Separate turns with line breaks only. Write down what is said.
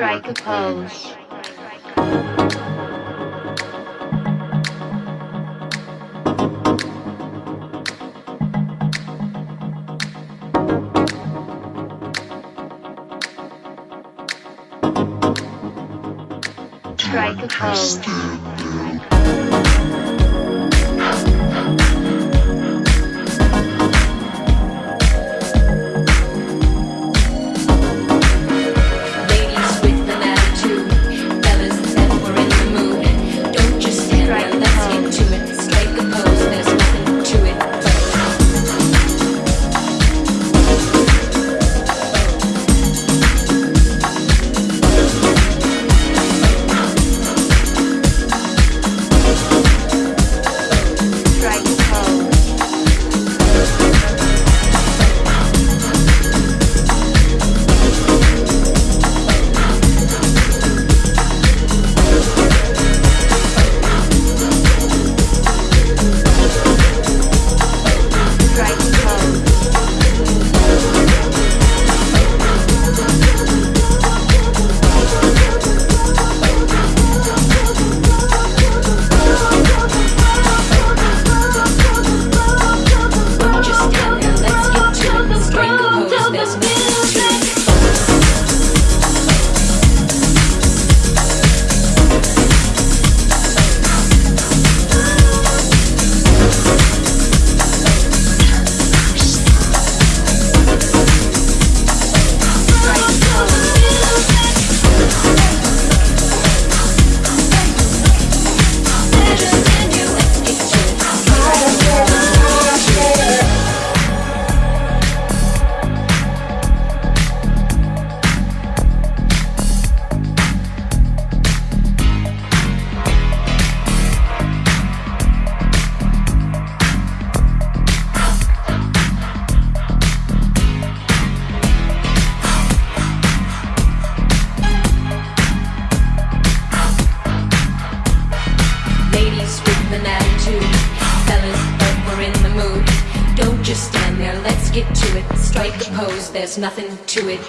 Strike a pose. Strike a pose.
With an attitude, fellas that were in the mood. Don't just stand there, let's get to it. Strike a pose, there's nothing to it.